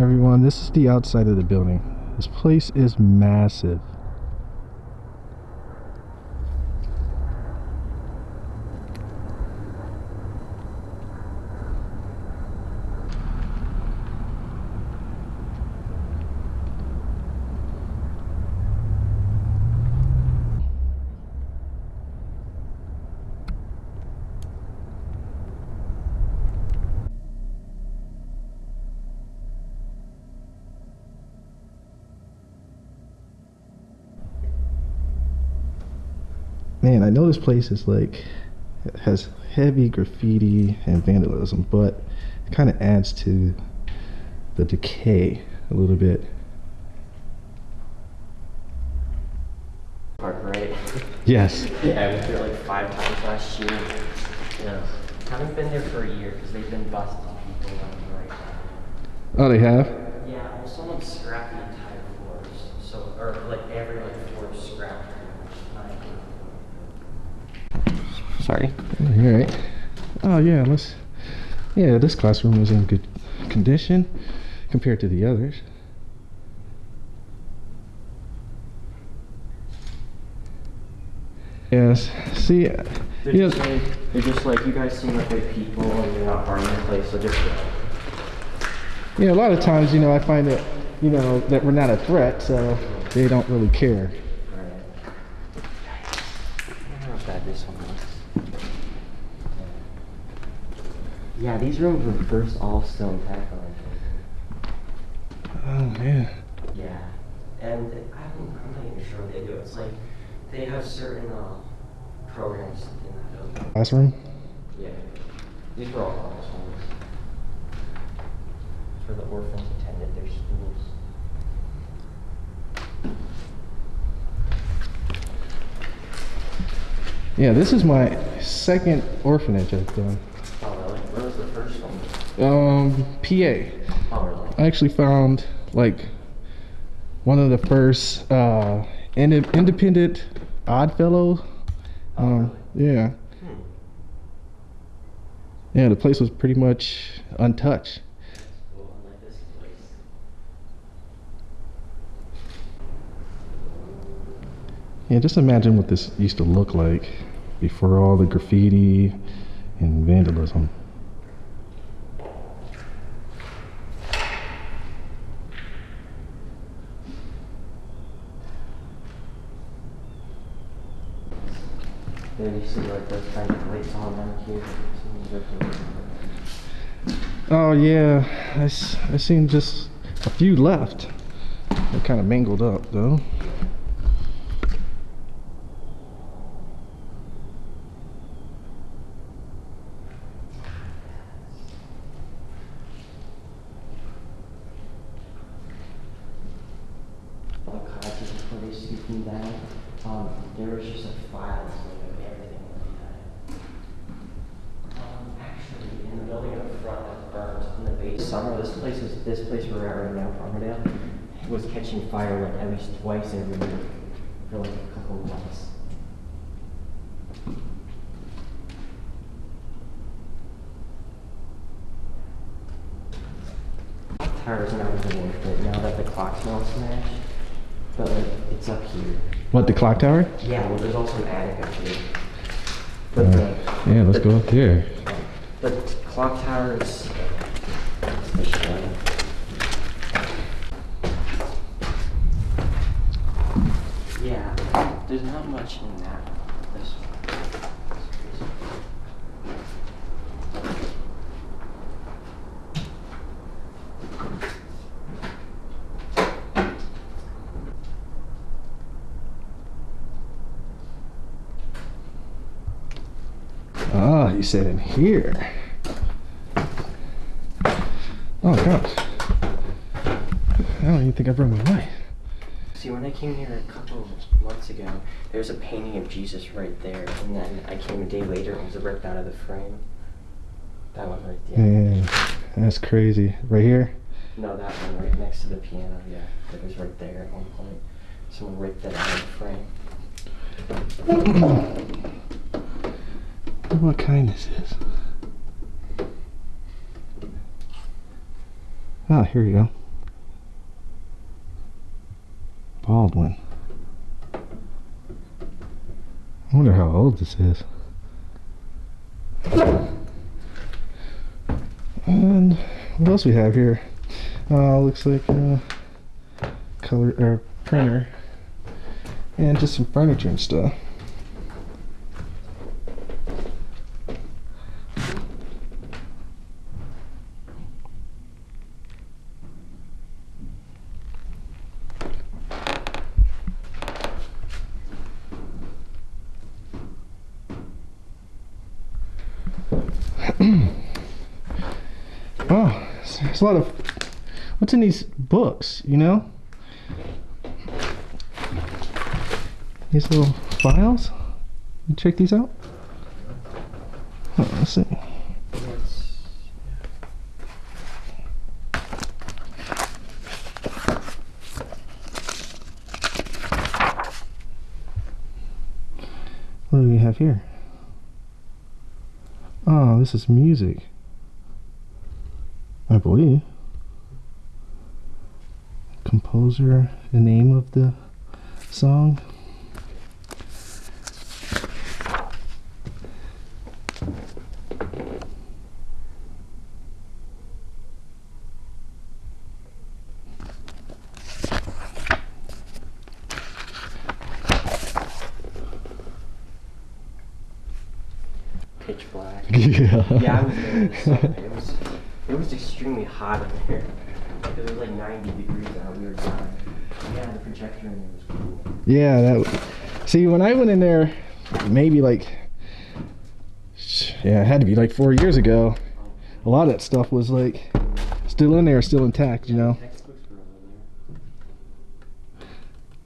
Everyone, this is the outside of the building. This place is massive. Man, I know this place is like has heavy graffiti and vandalism, but it kind of adds to the decay a little bit. Park, right? Yes. Yeah, I went there like five times last year. Yeah. Haven't been there for a year because they've been busting people left and right. Oh, they have? Yeah, well, someone scrapped the entire floors. So, or like every like floor is scrapped pretty much. Sorry. All right. Oh yeah, let's. Yeah, this classroom was in good condition compared to the others. Yes. See, uh, They're, yeah, just like, they're just like, you guys seem like good people and you're not harming the place, so just yeah. A lot of times, you know, I find that, you know, that we're not a threat, so they don't really care. Alright. I don't know how bad this one was. Yeah, these rooms were first all stone tackle. Oh man. Yeah, and I'm, I'm not even sure what they do. It's like they have certain uh, programs in that building. Classroom. Yeah, these were all ones. For the orphans attended their schools. Yeah, this is my second orphanage I've done. Oh really? Where was the first one? Um, PA. Oh really? I actually found like one of the first uh, inde- independent Oddfellow. Um, yeah, Hmm. yeah. The place was pretty much untouched. Cool. Like. Yeah, just imagine what this used to look like before all the graffiti and vandalism. Oh yeah, I, I seen just a few left. They're kind of mangled up though. all the cottages before they scooped them down, um, there was just a file of everything that we had. Um, actually, in the building in the front that burned in the base summer, this place is, this place we're at right now, Parmadale, was catching fire like at least twice every year for like a couple of months. Clock tower's not even worth it now that the clock's not smashed. But like, it's up here. What the clock tower? Yeah, well, there's also an attic up here. But Uh, the, yeah, let's go up there. the clock tower is. Yeah, there's not much in that. This. Ah, you said in here. Oh gosh. I don't even think I brought my light. See, when I came here a couple months ago, there was a painting of Jesus right there, and then I came a day later and it was ripped out of the frame. That one right there. Man, that's crazy. Right here? No, that one right next to the piano. Yeah, it was right there at one point. Someone ripped that out of the frame. What kind this is? Ah, here you go. Baldwin. I wonder how old this is. And what else we have here? Uh, looks like a color or printer, and just some furniture and stuff. Oh, there's a lot of what's in these books, you know? These little files. You check these out. Let's see. What do we have here? Oh, this is music. I believe. Composer, the name of the song. pitch black. Yeah. Yeah, I was there in the summer. It was it was extremely hot in It was like 90 degrees out. We were dying. Yeah, the projector in there was cool. Yeah, that. See, when I went in there, maybe like, yeah, it had to be like four years ago. A lot of that stuff was like still in there, still intact. You know,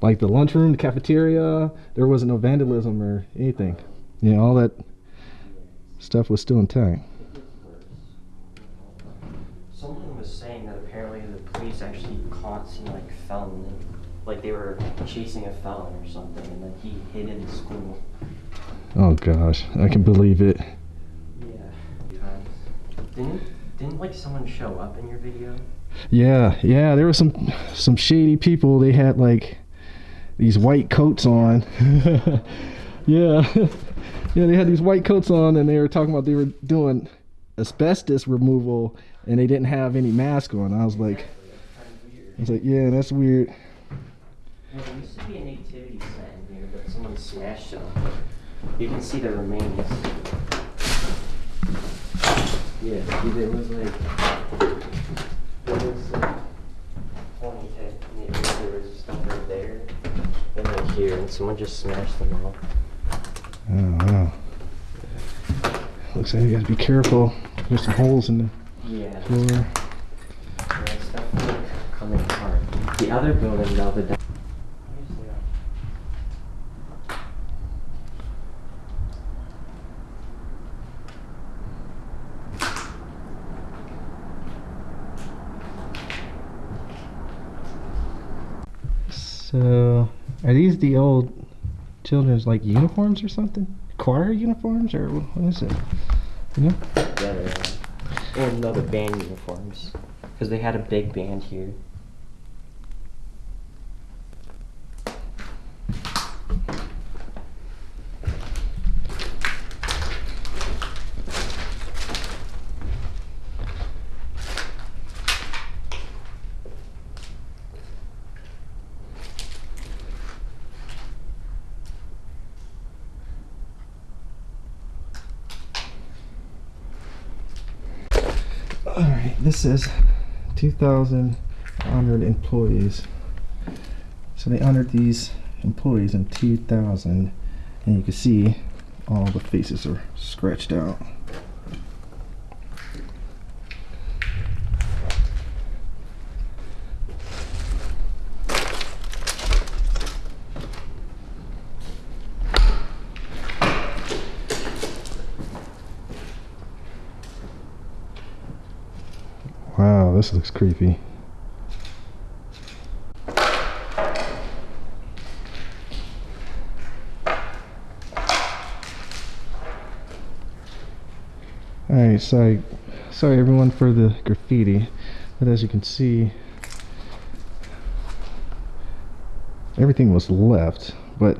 like the lunchroom, the cafeteria. There wasn't no vandalism or anything. You know, all that stuff was still intact. It gets worse. Someone was saying that apparently the police actually caught some like felon, like they were chasing a felon or something, and then he hid in the school. Oh gosh, I can believe it. Yeah. Didn't didn't like someone show up in your video? Yeah, yeah, there were some some shady people. They had like these white coats on. yeah. Yeah, they had these white coats on and they were talking about they were doing asbestos removal and they didn't have any mask on. I was like Kind of weird. I was like, "Yeah, that's weird." There used to be a nativity set in here, but someone smashed it. You can see the remains. Yeah, see, there was like, there was like twenty and there was stuff right there, and then here, and someone just smashed them all. I don't. Looks like you gotta be careful. There's some holes in the Yeah. floor. Yeah, it's definitely coming apart. The other building, though, the. So, are these the old children's like uniforms or something? Choir uniforms or what is it? You know? Yeah, they are. And no, the band uniforms. Because they had a big band here. All right, this is 2,000 honored employees. So they honored these employees in 2000, and you can see all the faces are scratched out. This looks creepy. Alright, sorry, sorry everyone for the graffiti, but as you can see, everything was left, but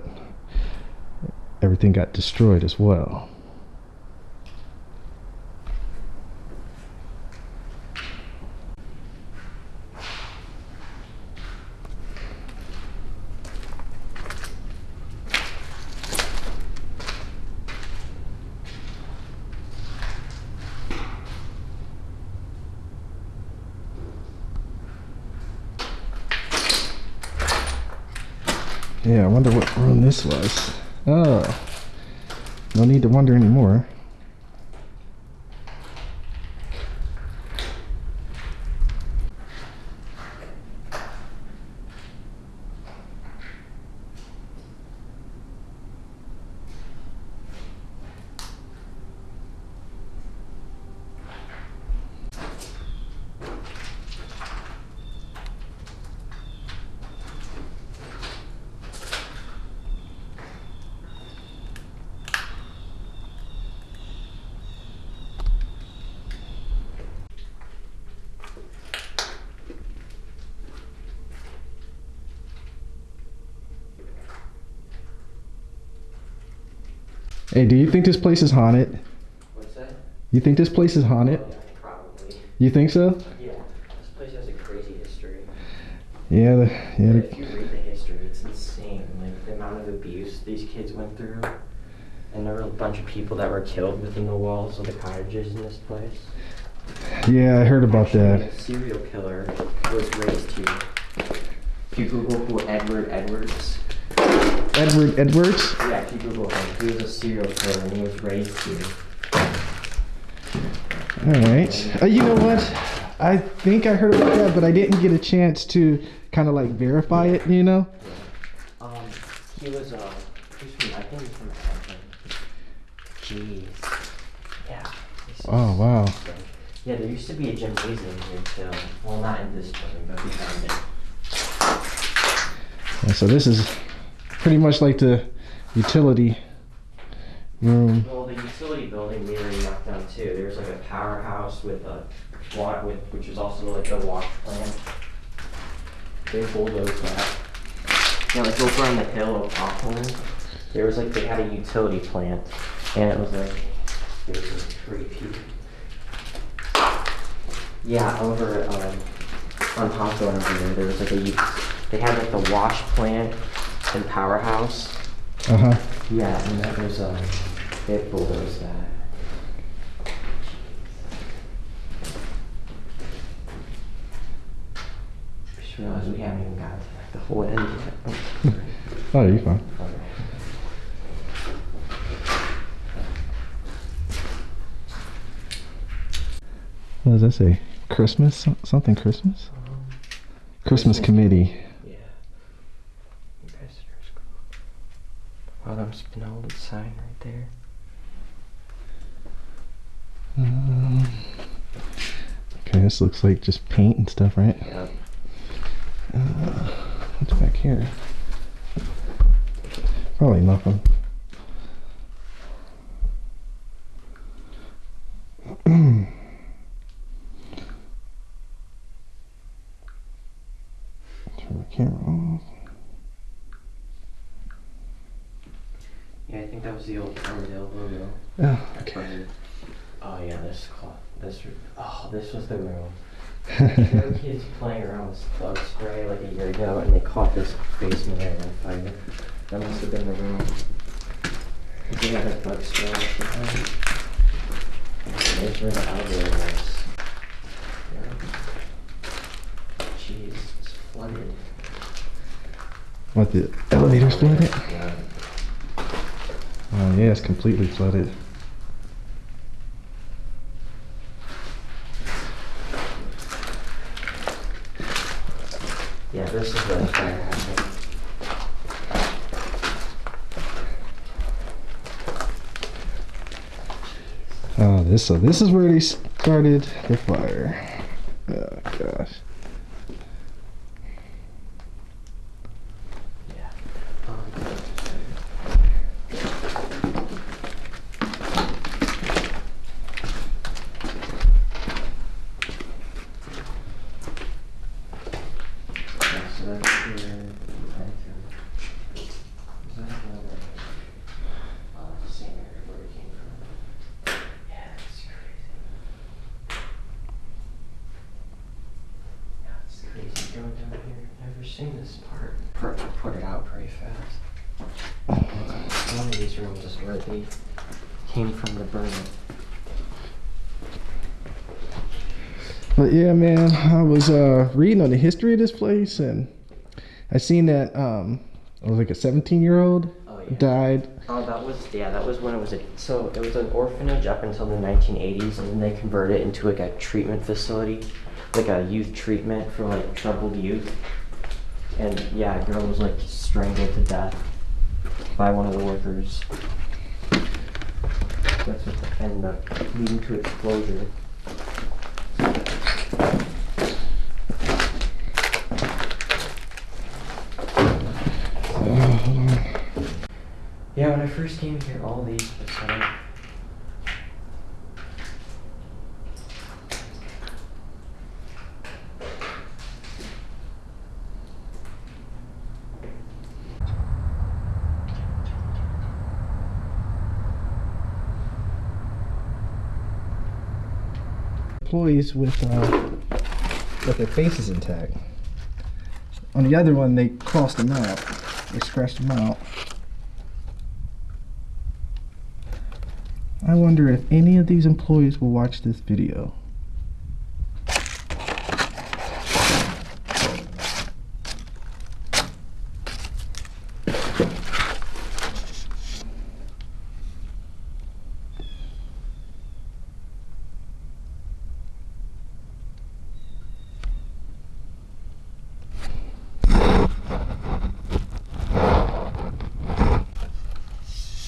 everything got destroyed as well. Yeah, I wonder what room this was. Oh. No need to wonder anymore. Hey, do you think this place is haunted? What's that? You think this place is haunted? Yeah, probably. You think so? Yeah, this place has a crazy history. Yeah, the, yeah. If you read the history, it's insane. Like the amount of abuse these kids went through. And there were a bunch of people that were killed within the walls of the cottages in this place. yeah, I heard about that. A serial killer was raised here. Google who Edward Edwards, Edward Edwards. yeah, if you Google him, he was a serial killer and he was raised here. All right. Uh, you know what? I think I heard about that, but I didn't get a chance to kind of like verify it. You know? Um, he was uh, he's from I think he's from Akron. Jeez. Yeah. Oh wow. Yeah, there used to be a gymnasium here too. Well, not in this building, but behind it. Yeah, so this is pretty much like the utility room. Well, the utility building we knocked down too. There's like a powerhouse with a water, with which is also like a wash plant. They bulldozed that. Yeah, like over on the hill of Auckland, there was like they had a utility plant, and it was like it was like creepy. Yeah, over um, on Hawthorne over there, there was like a they had like the wash plant and powerhouse. Uh huh. Yeah, and that was, um, they bulldozed that. Just realized we haven't even got like the whole end yet. Oh, you're fine. What does that say? Christmas? Some- Something Christmas? Christmas committee. Wow, there's an old sign right there. Um, okay, this looks like just paint and stuff, right? Yep. Uh, what's back here? Probably nothing. Turn the camera off. Yeah, I think that was the old Parmadale logo. Oh, okay. Oh yeah, this cloth, this, oh, this was the room. There were kids playing around with bug spray like a year ago, and they caught this basement area on fire. That must have been the room. They had a bug spray or something. There's where the elevator was. Yeah. Jeez, it's flooded. What, the elevator's flooded? Yeah. Oh, yeah, it's completely flooded. Yeah, this is where the fire happened. Oh, this so this is where they started the fire. Oh gosh. Yeah. Um, yeah, so that's here. That's here. Fast. One of rooms is where they came from the burn. But yeah, man, I was uh, reading on the history of this place, and I seen that um, it was like a 17 year old Oh, yeah. died. Oh, that was yeah. That was when it was a so it was an orphanage up until the 1980s, and then they converted it into like a treatment facility, like a youth treatment for like troubled youth. And yeah, a girl was like strangled to death by one of the workers. That's what ended up leading to its closure. Uh, hold on. Yeah, when I first came here, all these were set up. Employees with uh, with their faces intact. On the other one, they crossed them out. They scratched them out. I wonder if any of these employees will watch this video.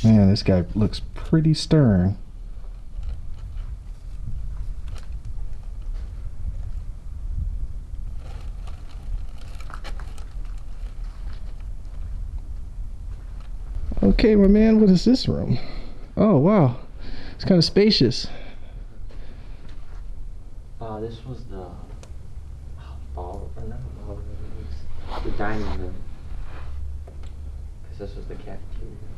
Man, this guy looks pretty stern. Okay, my man, what is this room? Oh, wow. It's kind of spacious. Uh, this was the ball, or not was the dining room. Because this was the cafeteria.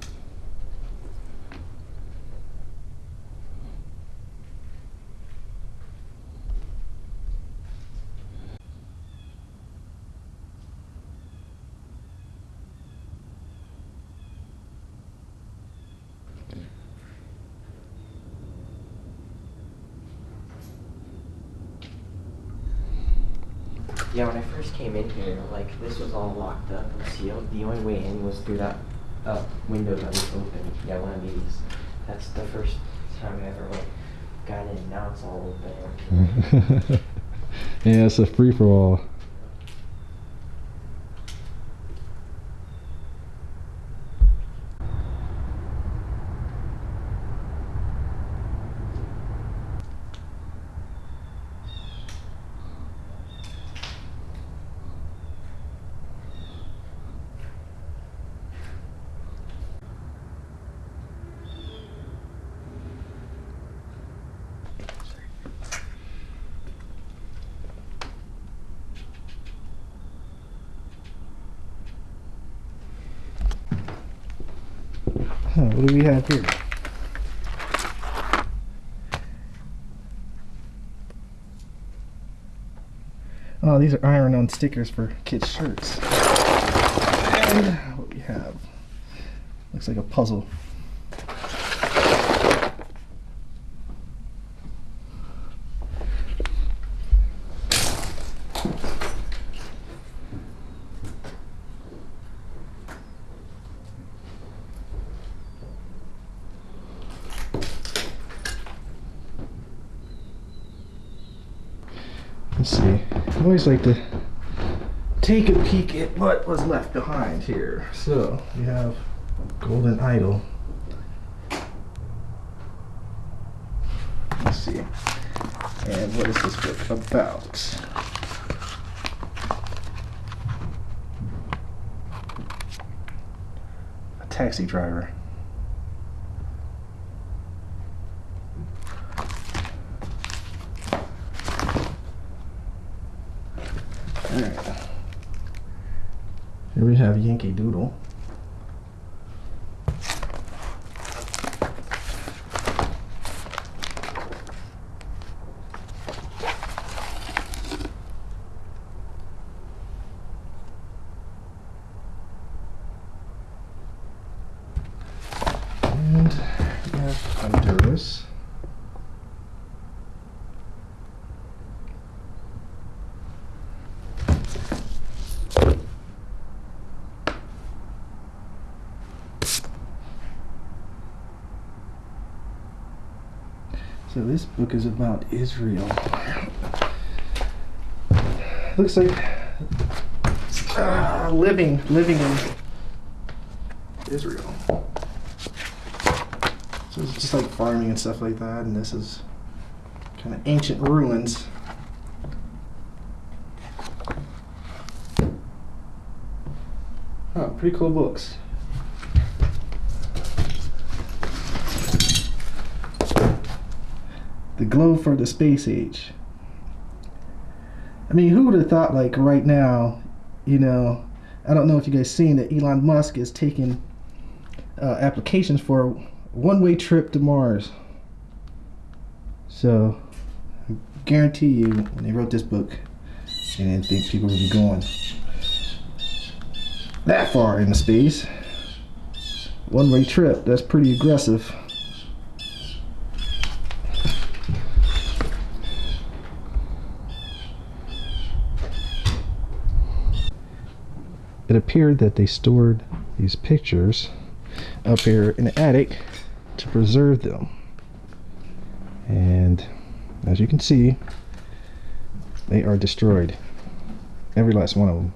Yeah, when I first came in here, like this was all locked up and sealed. The only way in was through that uh, window that was open. Yeah, one of these. That's the first time I ever like got in. Now it's all open. yeah, it's a free for all. Huh, what do we have here? Oh, these are iron-on stickers for kids' shirts. And what we have looks like a puzzle. Let's see. I always like to take a peek at what was left behind here. So we have Golden Idol. Let's see. And what is this book about? A taxi driver. Alright. Here we have Yankee Doodle. So this book is about Israel. Looks like uh, living living in Israel. So it's just like farming and stuff like that, and this is kind of ancient ruins. Oh, pretty cool books. Glow for the space age. I mean, who would have thought, like, right now, you know, I don't know if you guys seen that Elon Musk is taking uh, applications for a one-way trip to Mars. So, I guarantee you, when they wrote this book, they didn't think people would be going that far into space. One-way trip, that's pretty aggressive. It appeared that they stored these pictures up here in the attic to preserve them. And as you can see, they are destroyed. Every last one of them.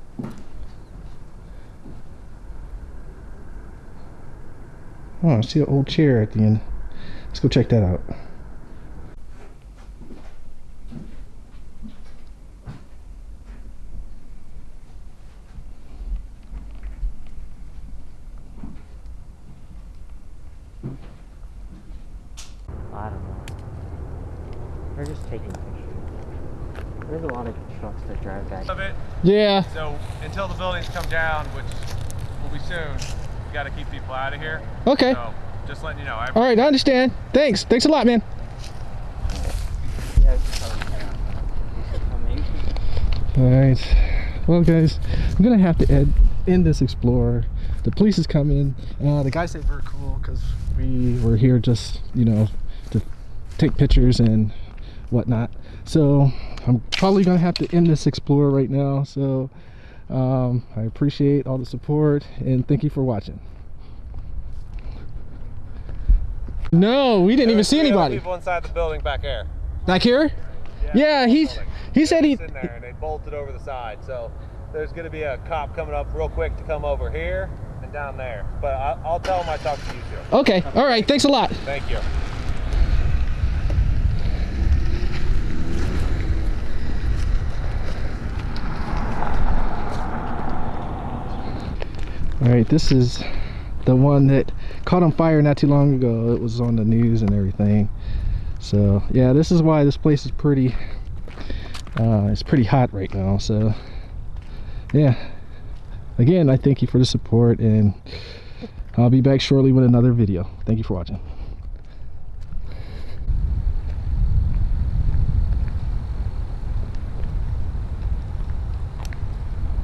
Oh, I see an old chair at the end. Let's go check that out. I don't know. They're just taking pictures. There's a lot of trucks that drive back. of it. Yeah. So until the buildings come down, which will be soon, you got to keep people out of here. Okay. So just letting you know. I, All right, I understand. Thanks. Thanks a lot, man. Yeah, it's just how- you said how many? All right. Well, guys, I'm gonna have to end, end this explorer. The police is coming. Uh, the guys say we're cool because we were here just, you know, to take pictures and whatnot. So I'm probably gonna have to end this explorer right now. So um, I appreciate all the support and thank you for watching. No, we didn't even see anybody. People inside the building back there. Back here? Yeah, he's he said he. in there and they bolted over the side. So there's going to be a cop coming up real quick to come over here and down there. But I, I'll tell him I talked to you two. Okay, all right. Thanks a lot. Thank you. All right, this is the one that caught on fire not too long ago. It was on the news and everything. So yeah, this is why this place is pretty. Uh, it's pretty hot right now. So yeah, again, I thank you for the support, and I'll be back shortly with another video. Thank you for watching.